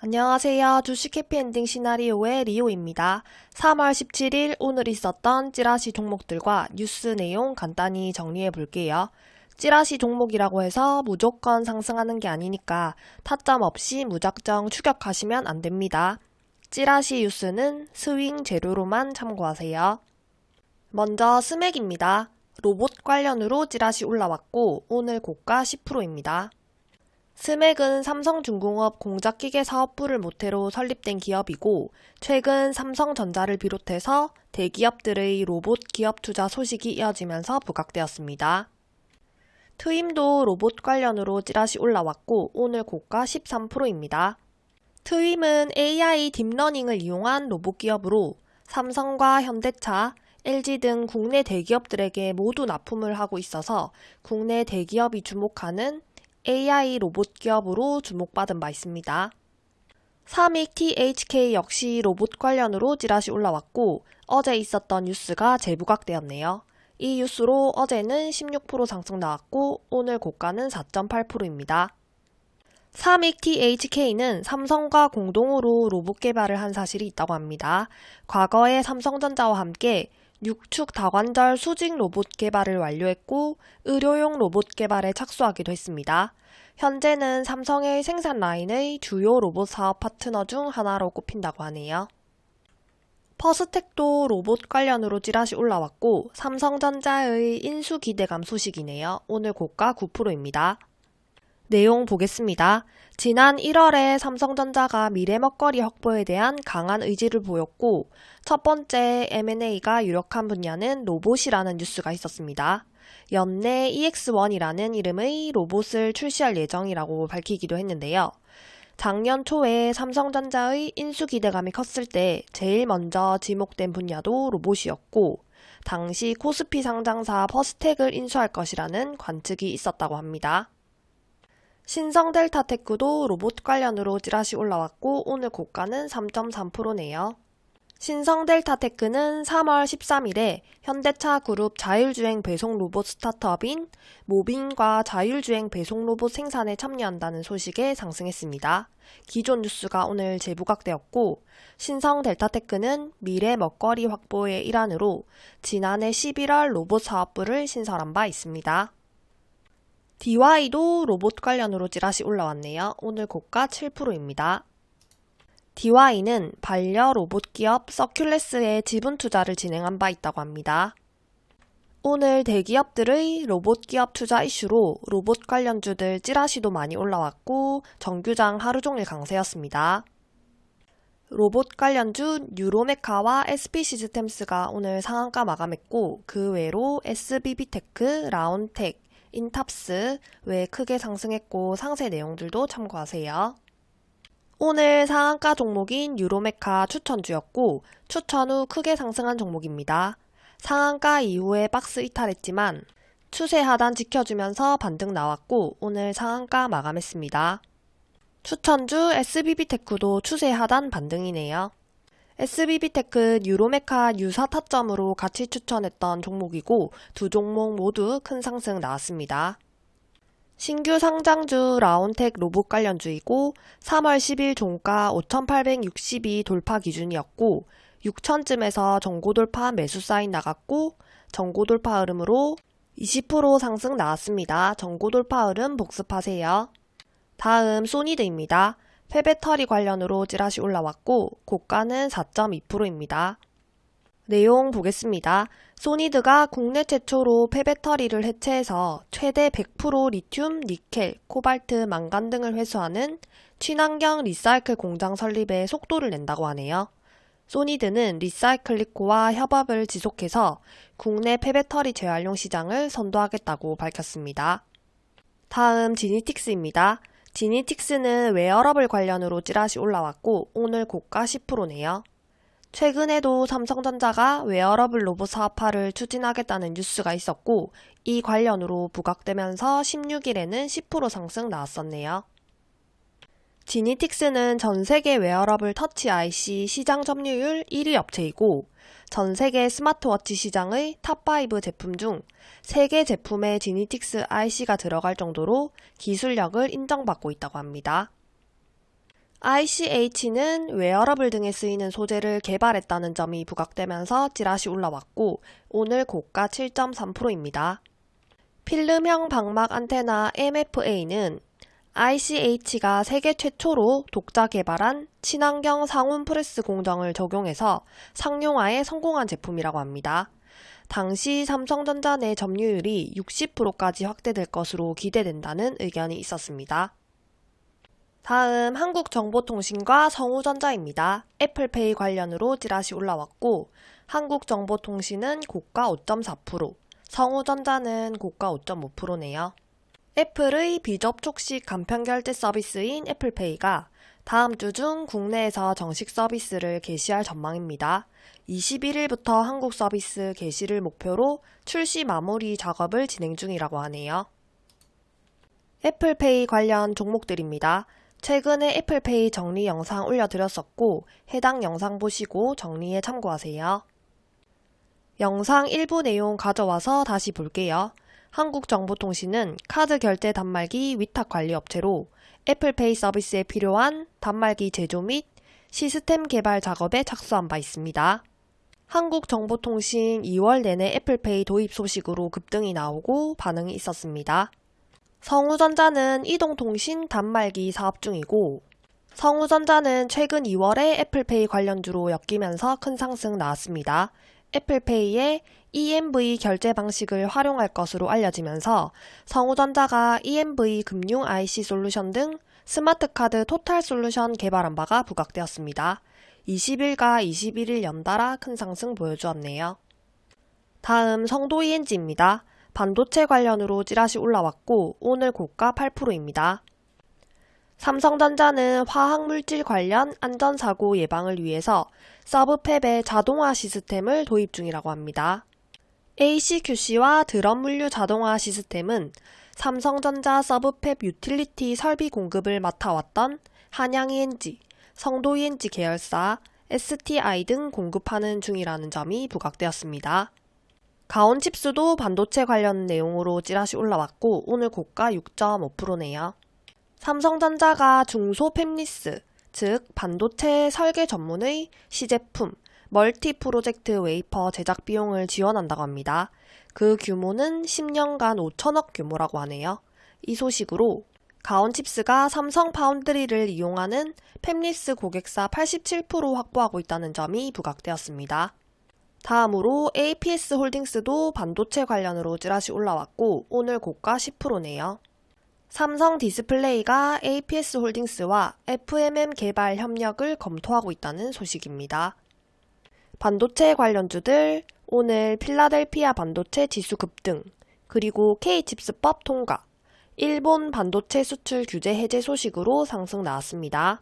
안녕하세요. 주식 해피엔딩 시나리오의 리오입니다. 3월 17일 오늘 있었던 찌라시 종목들과 뉴스 내용 간단히 정리해 볼게요. 찌라시 종목이라고 해서 무조건 상승하는 게 아니니까 타점 없이 무작정 추격하시면 안 됩니다. 찌라시 뉴스는 스윙 재료로만 참고하세요. 먼저 스맥입니다. 로봇 관련으로 찌라시 올라왔고 오늘 고가 10%입니다. 스맥은 삼성중공업 공작기계 사업부를 모태로 설립된 기업이고 최근 삼성전자를 비롯해서 대기업들의 로봇 기업 투자 소식이 이어지면서 부각되었습니다. 트윔도 로봇 관련으로 찌라시 올라왔고 오늘 고가 13%입니다. 트윔은 AI 딥러닝을 이용한 로봇 기업으로 삼성과 현대차, LG 등 국내 대기업들에게 모두 납품을 하고 있어서 국내 대기업이 주목하는 AI 로봇 기업으로 주목받은 바 있습니다. 삼익 THK 역시 로봇 관련으로 찌라시 올라왔고 어제 있었던 뉴스가 재부각되었네요. 이 뉴스로 어제는 16% 상승 나왔고 오늘 고가는 4.8%입니다. 삼익 THK는 삼성과 공동으로 로봇 개발을 한 사실이 있다고 합니다. 과거에 삼성전자와 함께 6축 다관절 수직 로봇 개발을 완료했고 의료용 로봇 개발에 착수하기도 했습니다. 현재는 삼성의 생산 라인의 주요 로봇 사업 파트너 중 하나로 꼽힌다고 하네요. 퍼스텍도 로봇 관련으로 찌라시 올라왔고 삼성전자의 인수 기대감 소식이네요. 오늘 고가 9%입니다. 내용 보겠습니다. 지난 1월에 삼성전자가 미래 먹거리 확보에 대한 강한 의지를 보였고 첫 번째 M&A가 유력한 분야는 로봇이라는 뉴스가 있었습니다. 연내 EX1이라는 이름의 로봇을 출시할 예정이라고 밝히기도 했는데요. 작년 초에 삼성전자의 인수 기대감이 컸을 때 제일 먼저 지목된 분야도 로봇이었고 당시 코스피 상장사 퍼스텍을 인수할 것이라는 관측이 있었다고 합니다. 신성 델타 테크도 로봇 관련으로 찌라시 올라왔고 오늘 고가는 3.3%네요. 신성 델타 테크는 3월 13일에 현대차 그룹 자율주행 배송 로봇 스타트업인 모빈과 자율주행 배송 로봇 생산에 참여한다는 소식에 상승했습니다. 기존 뉴스가 오늘 재부각되었고 신성 델타 테크는 미래 먹거리 확보의 일환으로 지난해 11월 로봇 사업부를 신설한 바 있습니다. DY도 로봇 관련으로 찌라시 올라왔네요. 오늘 고가 7%입니다. DY는 반려 로봇 기업 서큘러스에 지분 투자를 진행한 바 있다고 합니다. 오늘 대기업들의 로봇 기업 투자 이슈로 로봇 관련주들 찌라시도 많이 올라왔고 정규장 하루 종일 강세였습니다. 로봇 관련주 뉴로메카와 SP시스템스가 오늘 상한가 마감했고 그 외로 SBB테크, 라온테크, 인탑스 외 크게 상승했고 상세 내용들도 참고하세요. 오늘 상한가 종목인 뉴로메카 추천주였고 추천 후 크게 상승한 종목입니다. 상한가 이후에 박스 이탈했지만 추세 하단 지켜주면서 반등 나왔고 오늘 상한가 마감했습니다. 추천주 SBB테크도 추세 하단 반등이네요. SBB테크 뉴로메카 유사 타점으로 같이 추천했던 종목이고 두 종목 모두 큰 상승 나왔습니다. 신규 상장주 라운텍 로봇 관련주이고 3월 10일 종가 5,860이 돌파 기준이었고 6천쯤에서 전고 돌파 매수 사인 나갔고 전고 돌파 흐름으로 20% 상승 나왔습니다. 전고 돌파 흐름 복습하세요. 다음 소니드입니다. 폐배터리 관련으로 찌라시 올라왔고 고가는 4.2%입니다. 내용 보겠습니다. 소니드가 국내 최초로 폐배터리를 해체해서 최대 100% 리튬, 니켈, 코발트, 망간 등을 회수하는 친환경 리사이클 공장 설립에 속도를 낸다고 하네요. 소니드는 리사이클리코와 협업을 지속해서 국내 폐배터리 재활용 시장을 선도하겠다고 밝혔습니다. 다음 지니틱스입니다. 지니틱스는 웨어러블 관련으로 찌라시 올라왔고 오늘 고가 10%네요. 최근에도 삼성전자가 웨어러블 로봇 사업화를 추진하겠다는 뉴스가 있었고 이 관련으로 부각되면서 16일에는 10% 상승 나왔었네요. 지니틱스는 전 세계 웨어러블 터치 IC 시장 점유율 1위 업체이고 전 세계 스마트워치 시장의 top5 제품 중 3개 제품에 지니틱스 IC가 들어갈 정도로 기술력을 인정받고 있다고 합니다. ICH는 웨어러블 등에 쓰이는 소재를 개발했다는 점이 부각되면서 찌라시 올라왔고 오늘 고가 7.3%입니다. 필름형 박막 안테나 MFA는 ICH가 세계 최초로 독자 개발한 친환경 상온 프레스 공정을 적용해서 상용화에 성공한 제품이라고 합니다. 당시 삼성전자 내 점유율이 60%까지 확대될 것으로 기대된다는 의견이 있었습니다. 다음 한국정보통신과 성우전자입니다. 애플페이 관련으로 찌라시 올라왔고 한국정보통신은 고가 5.4%, 성우전자는 고가 5.5%네요. 애플의 비접촉식 간편결제 서비스인 애플페이가 다음 주 중 국내에서 정식 서비스를 개시할 전망입니다. 21일부터 한국 서비스 개시를 목표로 출시 마무리 작업을 진행 중이라고 하네요. 애플페이 관련 종목들입니다. 최근에 애플페이 정리 영상 올려드렸었고 해당 영상 보시고 정리에 참고하세요. 영상 일부 내용 가져와서 다시 볼게요. 한국정보통신은 카드 결제 단말기 위탁 관리 업체로 애플페이 서비스에 필요한 단말기 제조 및 시스템 개발 작업에 착수한 바 있습니다. 한국정보통신 2월 내내 애플페이 도입 소식으로 급등이 나오고 반응이 있었습니다. 성우전자는 이동통신 단말기 사업 중이고 성우전자는 최근 2월에 애플페이 관련주로 엮이면서 큰 상승 나왔습니다. 애플페이의 EMV 결제 방식을 활용할 것으로 알려지면서 성우전자가 EMV 금융 IC 솔루션 등 스마트카드 토탈 솔루션 개발한 바가 부각되었습니다. 20일과 21일 연달아 큰 상승 보여주었네요. 다음 성도 ENG입니다. 반도체 관련으로 찌라시 올라왔고 오늘 고가 8%입니다. 삼성전자는 화학물질 관련 안전사고 예방을 위해서 subfab의 자동화 시스템을 도입 중이라고 합니다. ACQC와 드럼 물류 자동화 시스템은 삼성전자 subfab 유틸리티 설비 공급을 맡아왔던 한양ENG, 성도ENG 계열사, STI 등 공급하는 중이라는 점이 부각되었습니다. 가온칩스도 반도체 관련 내용으로 찌라시 올라왔고 오늘 고가 6.5%네요. 삼성전자가 중소 팹리스, 즉 반도체 설계 전문의 시제품, multi project wafer 제작 비용을 지원한다고 합니다. 그 규모는 10년간 5천억 규모라고 하네요. 이 소식으로 가온칩스가 삼성 파운드리를 이용하는 팹리스 고객사 87% 확보하고 있다는 점이 부각되었습니다. 다음으로 APS 홀딩스도 반도체 관련으로 찌라시 올라왔고 오늘 고가 10%네요. 삼성 디스플레이가 APS 홀딩스와 FMM 개발 협력을 검토하고 있다는 소식입니다. 반도체 관련주들 오늘 필라델피아 반도체 지수 급등, 그리고 K칩스법 통과, 일본 반도체 수출 규제 해제 소식으로 상승 나왔습니다.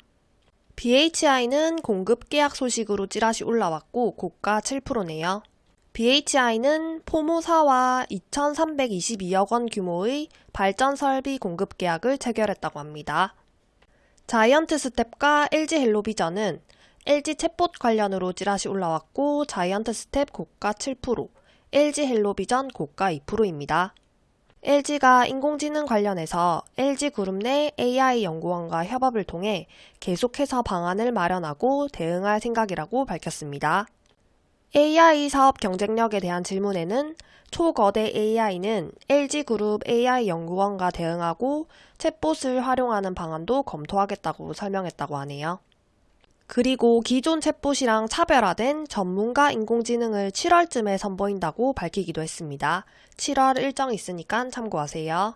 BHI는 공급 계약 소식으로 찌라시 올라왔고 고가 7%네요. BHI는 포모사와 2,322억 원 규모의 발전 설비 공급 계약을 체결했다고 합니다. 자이언트 스텝과 LG 헬로비전은 LG 챗봇 관련으로 찌라시 올라왔고 자이언트 스텝 고가 7%, LG 헬로비전 고가 2%입니다. LG가 인공지능 관련해서 LG그룹 내 AI 연구원과 협업을 통해 계속해서 방안을 마련하고 대응할 생각이라고 밝혔습니다. AI 사업 경쟁력에 대한 질문에는 초거대 AI는 LG그룹 AI 연구원과 대응하고 챗봇을 활용하는 방안도 검토하겠다고 설명했다고 하네요. 그리고 기존 챗봇이랑 차별화된 전문가 인공지능을 7월쯤에 선보인다고 밝히기도 했습니다. 7월 일정 있으니까 참고하세요.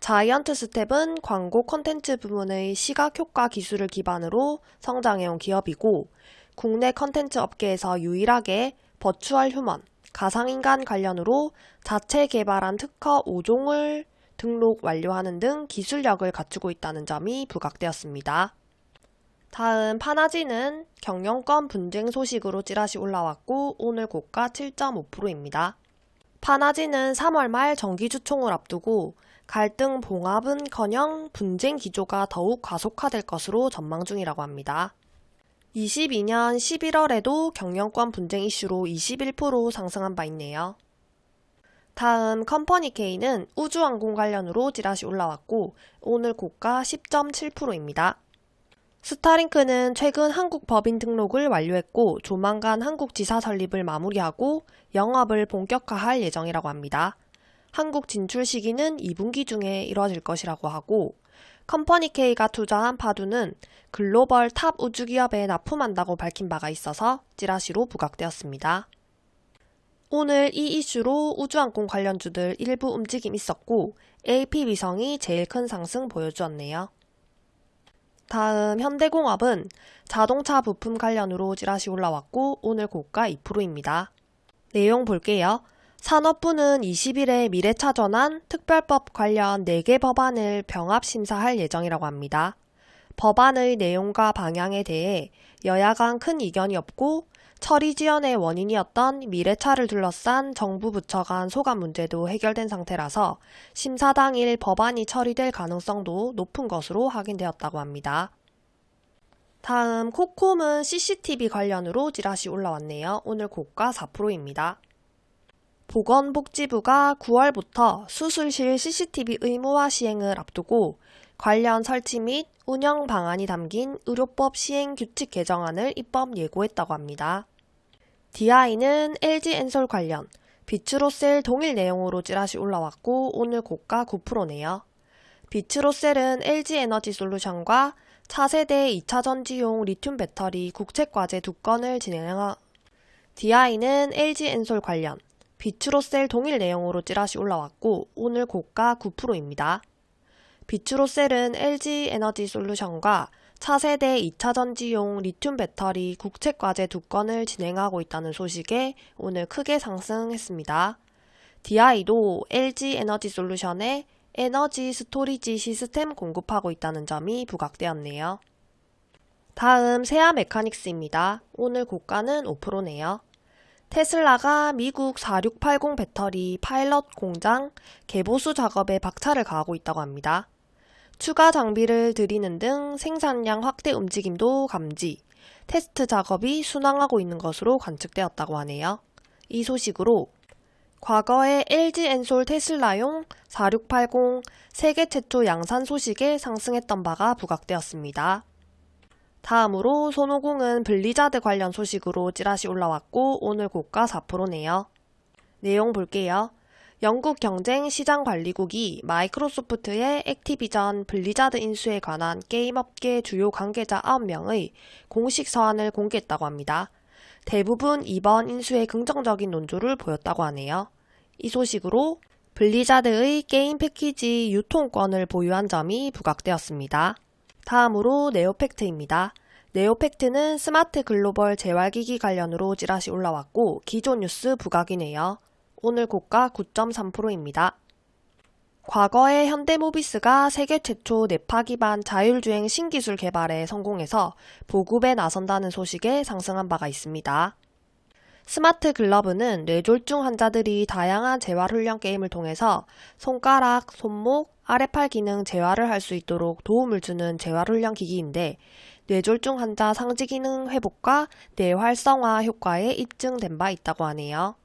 자이언트 스텝은 광고 컨텐츠 부문의 시각 효과 기술을 기반으로 성장해온 기업이고 국내 컨텐츠 업계에서 유일하게 virtual human, 가상인간 관련으로 자체 개발한 특허 5종을 등록 완료하는 등 기술력을 갖추고 있다는 점이 부각되었습니다. 다음 파나진은 경영권 분쟁 소식으로 찌라시 올라왔고 오늘 고가 7.5%입니다. 파나지는 3월 말 정기주총을 앞두고 갈등 봉합은커녕 분쟁 기조가 더욱 가속화될 것으로 전망 중이라고 합니다. 22년 11월에도 경영권 분쟁 이슈로 21% 상승한 바 있네요. 다음 컴퍼니 K는 우주항공 관련으로 찌라시 올라왔고 오늘 고가 10.7%입니다. 스타링크는 최근 한국 법인 등록을 완료했고 조만간 한국 지사 설립을 마무리하고 영업을 본격화할 예정이라고 합니다. 한국 진출 시기는 2분기 중에 이뤄질 것이라고 하고 컴퍼니K가 투자한 파두는 글로벌 탑 우주기업에 납품한다고 밝힌 바가 있어서 찌라시로 부각되었습니다. 오늘 이 이슈로 우주항공 관련주들 일부 움직임 있었고 AP위성이 제일 큰 상승 보여주었네요. 다음 현대공업은 자동차 부품 관련으로 찌라시 올라왔고 오늘 고가 2%입니다. 내용 볼게요. 산업부는 20일에 미래차 전환 특별법 관련 4개 법안을 병합 심사할 예정이라고 합니다. 법안의 내용과 방향에 대해 여야 간 큰 이견이 없고 처리 지연의 원인이었던 미래차를 둘러싼 정부 부처 간 소관 문제도 해결된 상태라서 심사 당일 법안이 처리될 가능성도 높은 것으로 확인되었다고 합니다. 다음 코콤은 CCTV 관련으로 찌라시 올라왔네요. 오늘 고가 4%입니다. 보건복지부가 9월부터 수술실 CCTV 의무화 시행을 앞두고 관련 설치 및 운영 방안이 담긴 의료법 시행 규칙 개정안을 입법 예고했다고 합니다. DI는 LG 엔솔 관련 비츠로셀 동일 내용으로 찌라시 올라왔고 오늘 고가 9%네요. 비츠로셀은 LG 에너지 솔루션과 차세대 2차 전지용 리튬 배터리 국책과제 두 건을 진행하 DI는 LG 엔솔 관련 비츠로셀 동일 내용으로 찌라시 올라왔고 오늘 고가 9%입니다. 비츠로셀은 LG 에너지 솔루션과 차세대 2차 전지용 리튬 배터리 국책과제 두 건을 진행하고 있다는 소식에 오늘 크게 상승했습니다. DI도 LG 에너지 솔루션에 에너지 storage 시스템 공급하고 있다는 점이 부각되었네요. 다음 세아 메카닉스입니다. 오늘 고가는 5%네요. 테슬라가 미국 4680 배터리 파일럿 공장 개보수 작업에 박차를 가하고 있다고 합니다. 추가 장비를 들이는 등 생산량 확대 움직임도 감지, 테스트 작업이 순항하고 있는 것으로 관측되었다고 하네요. 이 소식으로 과거에 LG 엔솔 테슬라용 4680 세계 최초 양산 소식에 상승했던 바가 부각되었습니다. 다음으로 손오공은 블리자드 관련 소식으로 찌라시 올라왔고 오늘 고가 4%네요. 내용 볼게요. 영국 경쟁 시장관리국이 마이크로소프트의 액티비전 블리자드 인수에 관한 게임업계 주요 관계자 9명의 공식 서한을 공개했다고 합니다. 대부분 이번 인수에 긍정적인 논조를 보였다고 하네요. 이 소식으로 블리자드의 게임 패키지 유통권을 보유한 점이 부각되었습니다. 다음으로 네오펙트입니다. 네오펙트는 스마트 글로벌 재활기기 관련으로 찌라시 올라왔고 기존 뉴스 부각이네요. 오늘 고가 9.3%입니다. 과거에 현대모비스가 세계 최초 뇌파 기반 자율주행 신기술 개발에 성공해서 보급에 나선다는 소식에 상승한 바가 있습니다. 스마트 글러브는 뇌졸중 환자들이 다양한 재활훈련 게임을 통해서 손가락, 손목, 아래팔 기능 재활을 할 수 있도록 도움을 주는 재활훈련 기기인데 뇌졸중 환자 상지 기능 회복과 뇌활성화 효과에 입증된 바 있다고 하네요.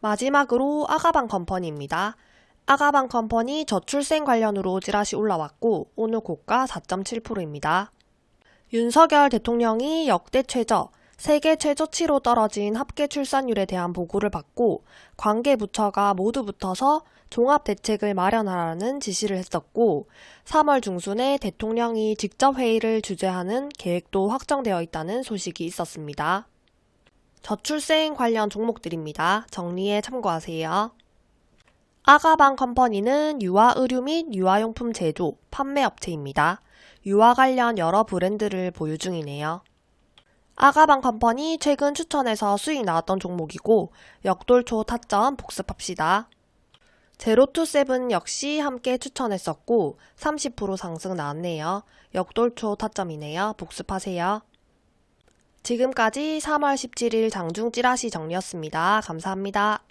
마지막으로 아가방 컴퍼니입니다. 아가방 컴퍼니 저출생 관련으로 찌라시 올라왔고 오늘 고가 4.7%입니다. 윤석열 대통령이 역대 최저 세계 최저치로 떨어진 합계 출산율에 대한 보고를 받고 관계 부처가 모두 붙어서 종합 대책을 마련하라는 지시를 했었고 3월 중순에 대통령이 직접 회의를 주재하는 계획도 확정되어 있다는 소식이 있었습니다. 저출생 관련 종목들입니다. 정리에 참고하세요. 아가방 컴퍼니는 유아 의류 및 유아용품 제조, 판매 업체입니다. 유아 관련 여러 브랜드를 보유 중이네요. 아가방 컴퍼니 최근 추천해서 수익 나왔던 종목이고 역돌초 타점 복습합시다. 제로투세븐 역시 함께 추천했었고 30% 상승 나왔네요. 역돌초 타점이네요. 복습하세요. 지금까지 3월 17일 장중 찌라시 정리였습니다. 감사합니다.